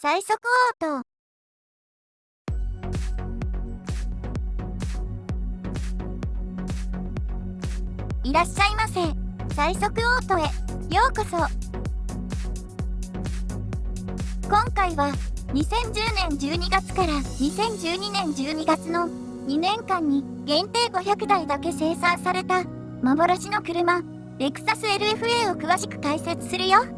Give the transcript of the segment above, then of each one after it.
最速オート。いらっしゃいませ。最速オートへようこそ。今回は2010年12月から2012年12月の2年間に限定500台だけ生産された幻の車レクサス LFA を詳しく解説するよ。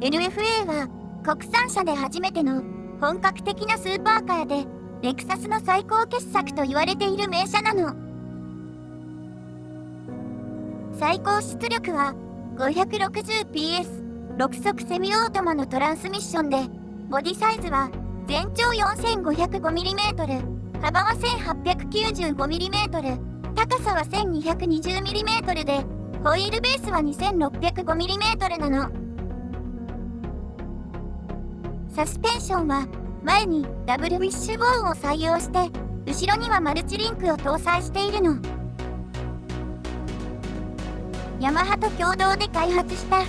LFA は国産車で初めての本格的なスーパーカーでレクサスの最高傑作と言われている名車なの。最高出力は 560PS6 速セミオートマのトランスミッションでボディサイズは全長 4505mm 幅は 1895mm 高さは 1220mm でホイールベースは 2605mm なの。サスペンションは前にダブルウィッシュボーンを採用して後ろにはマルチリンクを搭載しているの。ヤマハと共同で開発した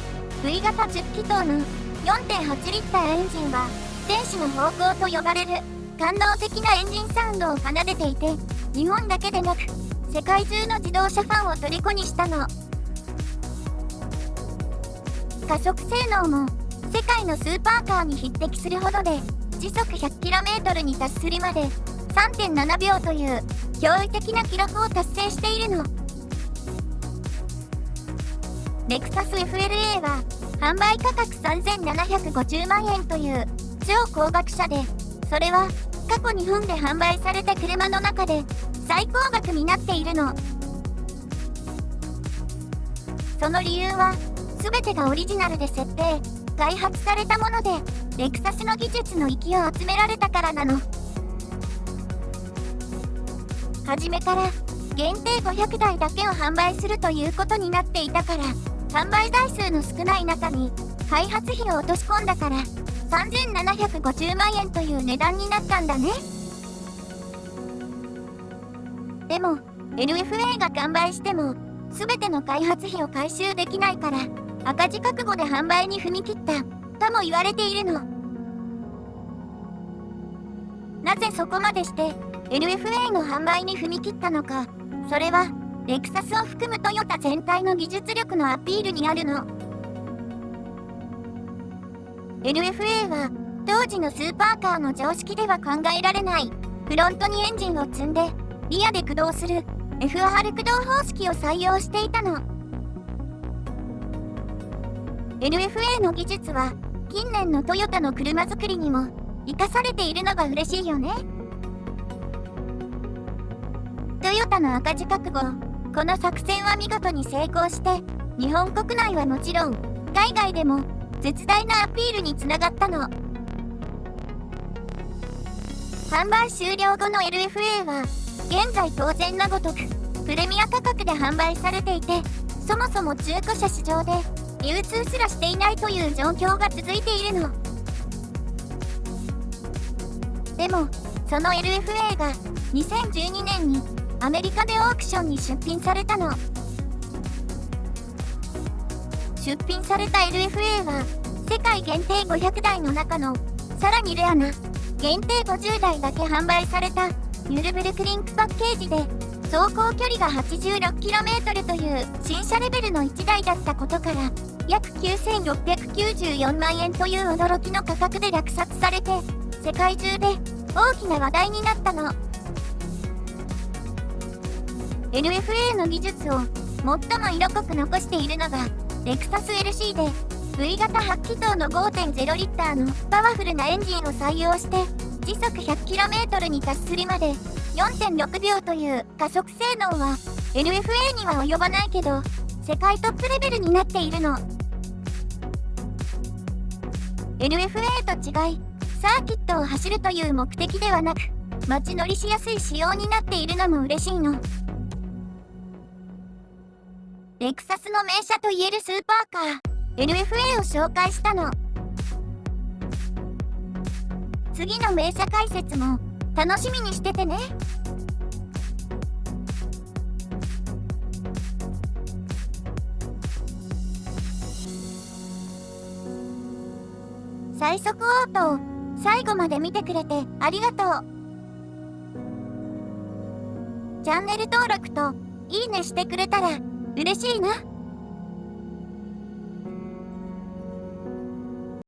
V 型10気筒の4.8リッターエンジンは天使の方向と呼ばれる感動的なエンジンサウンドを奏でていて日本だけでなく世界中の自動車ファンを虜にしたの。加速性能も界のスーパーカーに匹敵するほどで時速 100km に達するまで3.7秒という驚異的な記録を達成しているの。レクサス FLA は販売価格3750万円という超高額車でそれは過去日本で販売された車の中で最高額になっているの。その理由は全てがオリジナルで設定。開発されたものでレクサスの技術の域を集められたからなの。初めから限定500台だけを販売するということになっていたから販売台数の少ない中に開発費を落とし込んだから3750万円という値段になったんだね。でも LFA が完売しても全ての開発費を回収できないから赤字覚悟で販売に踏み切った。とも言われているの。なぜそこまでして LFA の販売に踏み切ったのか。それはレクサスを含むトヨタ全体の技術力のアピールにあるの。LFA は当時のスーパーカーの常識では考えられない。フロントにエンジンを積んでリアで駆動する FR 駆動方式を採用していたの。LFA の技術は近年のトヨタの車作りにも生かされているのが嬉しいよね。トヨタの赤字覚悟。この作戦は見事に成功して日本国内はもちろん海外でも絶大なアピールにつながったの。販売終了後の LFA は現在当然のごとくプレミア価格で販売されていてそもそも中古車市場で流通すらしていないという状況が続いているの。でもその LFA が2012年にアメリカでオークションに出品されたの。出品された LFA は世界限定500台の中のさらにレアな限定50台だけ販売されたユルブルクリンクパッケージで走行距離が 86km という新車レベルの1台だったことから約9694万円という驚きの価格で落札されて世界中で大きな話題になったの。LFA の技術を最も色濃く残しているのがレクサス LC で V 型8気筒の5.0リッターのパワフルなエンジンを採用して時速 100km に達するまで4.6秒という加速性能は LFA には及ばないけど世界トップレベルになっているの。LFA と違いサーキットを走るという目的ではなく街乗りしやすい仕様になっているのも嬉しいの。レクサスの名車といえるスーパーカー LFA を紹介したの。次の名車解説も楽しみにしててね最速オートを最後まで見てくれてありがとう。チャンネル登録といいねしてくれたら嬉しいな。